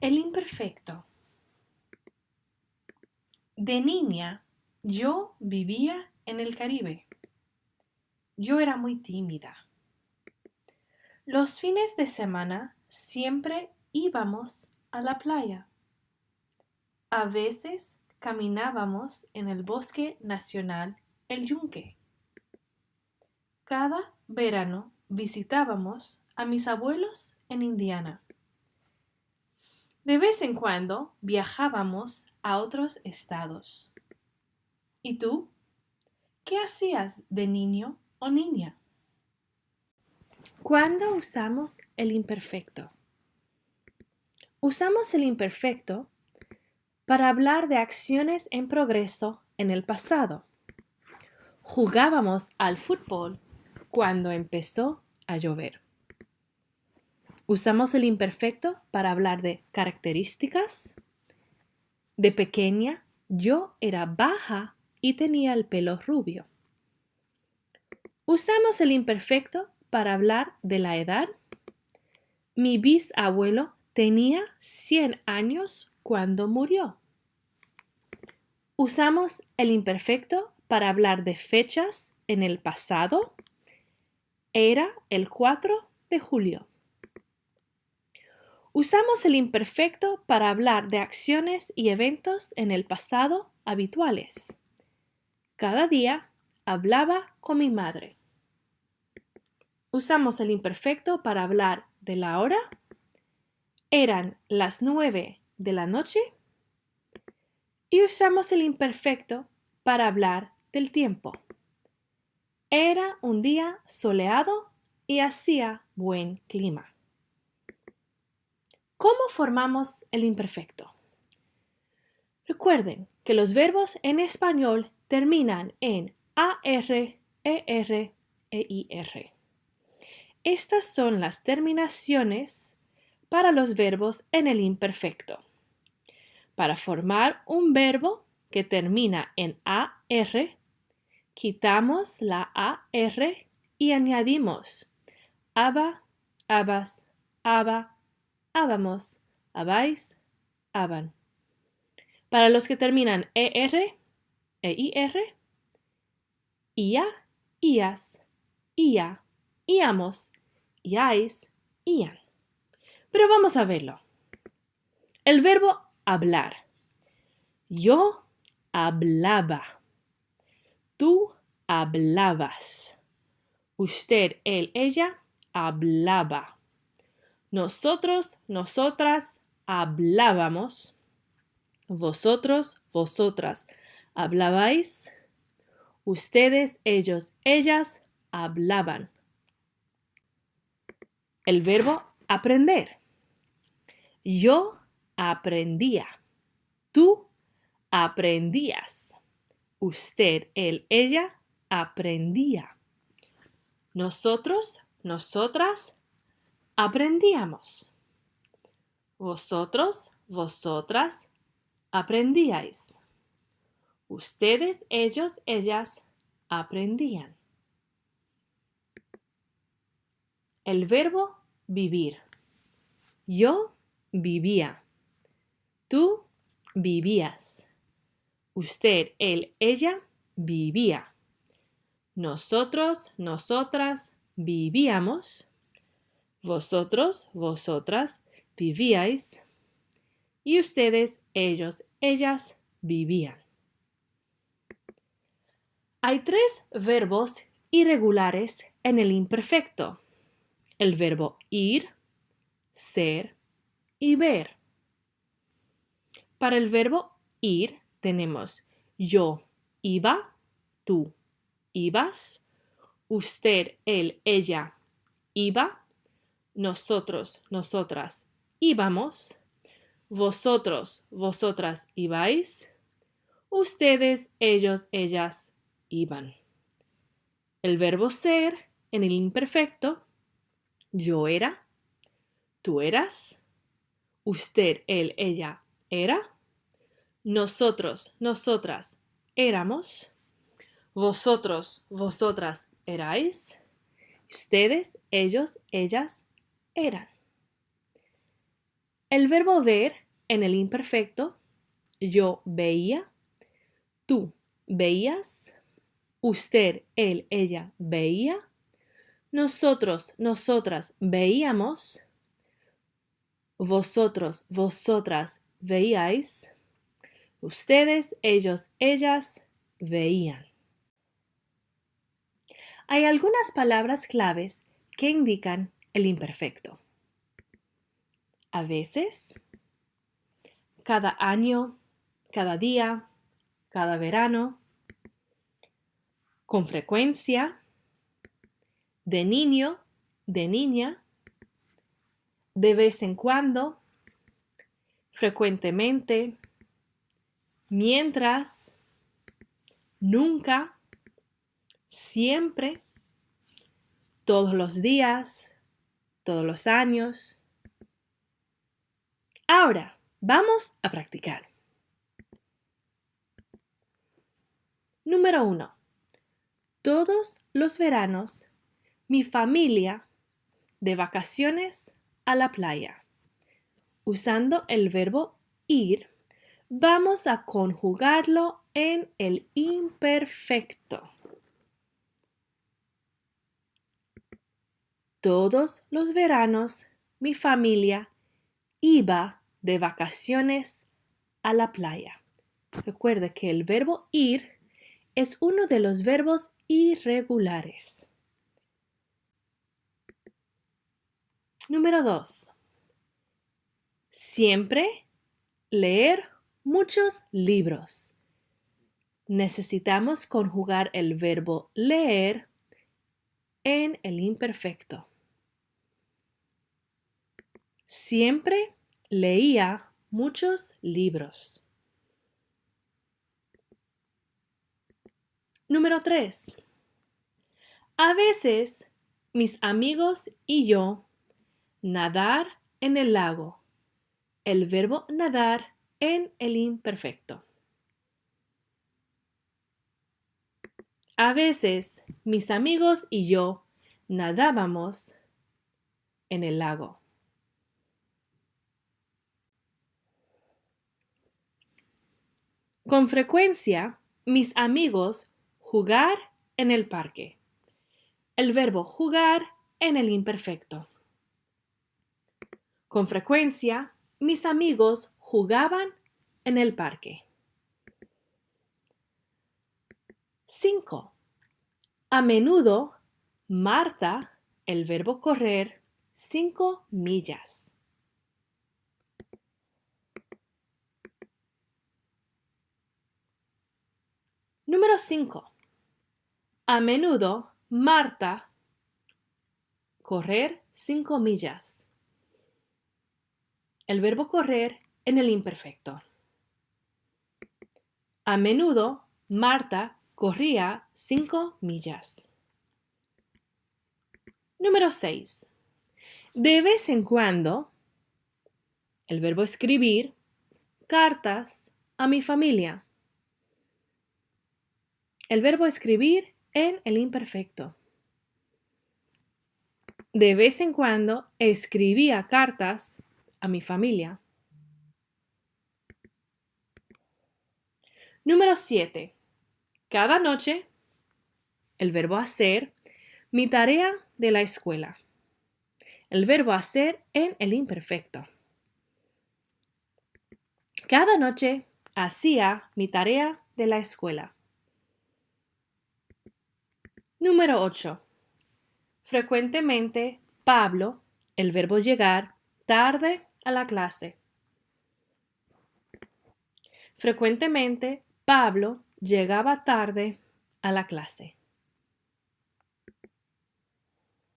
El imperfecto. De niña, yo vivía en el Caribe. Yo era muy tímida. Los fines de semana siempre íbamos a la playa. A veces caminábamos en el bosque nacional El Yunque. Cada verano visitábamos a mis abuelos en Indiana. De vez en cuando viajábamos a otros estados. ¿Y tú? ¿Qué hacías de niño o niña? ¿Cuándo usamos el imperfecto? Usamos el imperfecto para hablar de acciones en progreso en el pasado. Jugábamos al fútbol cuando empezó a llover. Usamos el imperfecto para hablar de características. De pequeña, yo era baja y tenía el pelo rubio. Usamos el imperfecto para hablar de la edad. Mi bisabuelo tenía 100 años cuando murió. Usamos el imperfecto para hablar de fechas en el pasado. Era el 4 de julio. Usamos el imperfecto para hablar de acciones y eventos en el pasado habituales. Cada día hablaba con mi madre. Usamos el imperfecto para hablar de la hora. Eran las nueve de la noche. Y usamos el imperfecto para hablar del tiempo. Era un día soleado y hacía buen clima. ¿Cómo formamos el imperfecto? Recuerden que los verbos en español terminan en AR, ER e. Estas son las terminaciones para los verbos en el imperfecto. Para formar un verbo que termina en AR, quitamos la AR y añadimos aba, abas, aba, habamos, habáis, haban. Para los que terminan ER, EIR, IA, IAS, IA, IAMOS, IAIS, IAN. Pero vamos a verlo. El verbo hablar. Yo hablaba. Tú hablabas. Usted, él, ella hablaba. Nosotros, nosotras hablábamos. Vosotros, vosotras hablabais. Ustedes, ellos, ellas hablaban. El verbo aprender. Yo aprendía. Tú aprendías. Usted, él, ella aprendía. Nosotros, nosotras aprendíamos. Vosotros, vosotras, aprendíais. Ustedes, ellos, ellas, aprendían. El verbo vivir. Yo vivía. Tú vivías. Usted, él, ella vivía. Nosotros, nosotras vivíamos. Vosotros, vosotras, vivíais. Y ustedes, ellos, ellas, vivían. Hay tres verbos irregulares en el imperfecto. El verbo ir, ser y ver. Para el verbo ir tenemos yo iba, tú ibas, usted, él, ella iba, nosotros, nosotras íbamos, vosotros, vosotras ibais, ustedes, ellos, ellas iban. El verbo ser en el imperfecto, yo era, tú eras, usted, él, ella era, nosotros, nosotras éramos, vosotros, vosotras erais, ustedes, ellos, ellas eran. El verbo ver en el imperfecto, yo veía, tú veías, usted, él, ella veía, nosotros, nosotras veíamos, vosotros, vosotras veíais, ustedes, ellos, ellas veían. Hay algunas palabras claves que indican el imperfecto. A veces, cada año, cada día, cada verano, con frecuencia, de niño, de niña, de vez en cuando, frecuentemente, mientras, nunca, siempre, todos los días, todos los años. Ahora, vamos a practicar. Número 1. Todos los veranos, mi familia de vacaciones a la playa. Usando el verbo ir, vamos a conjugarlo en el imperfecto. Todos los veranos mi familia iba de vacaciones a la playa. Recuerde que el verbo ir es uno de los verbos irregulares. Número 2. Siempre leer muchos libros. Necesitamos conjugar el verbo leer en el imperfecto. Siempre leía muchos libros. Número 3. A veces mis amigos y yo nadar en el lago. El verbo nadar en el imperfecto. A veces mis amigos y yo nadábamos en el lago. Con frecuencia, mis amigos jugar en el parque. El verbo jugar en el imperfecto. Con frecuencia, mis amigos jugaban en el parque. 5. A menudo, Marta, el verbo correr, 5 millas. Número 5. A menudo, Marta, correr 5 millas. El verbo correr en el imperfecto. A menudo, Marta corría cinco millas. Número 6. De vez en cuando, el verbo escribir, cartas a mi familia. El verbo escribir en el imperfecto. De vez en cuando escribía cartas a mi familia. Número 7. Cada noche, el verbo hacer, mi tarea de la escuela. El verbo hacer en el imperfecto. Cada noche hacía mi tarea de la escuela. Número 8. Frecuentemente, Pablo, el verbo llegar, tarde a la clase. Frecuentemente, Pablo llegaba tarde a la clase.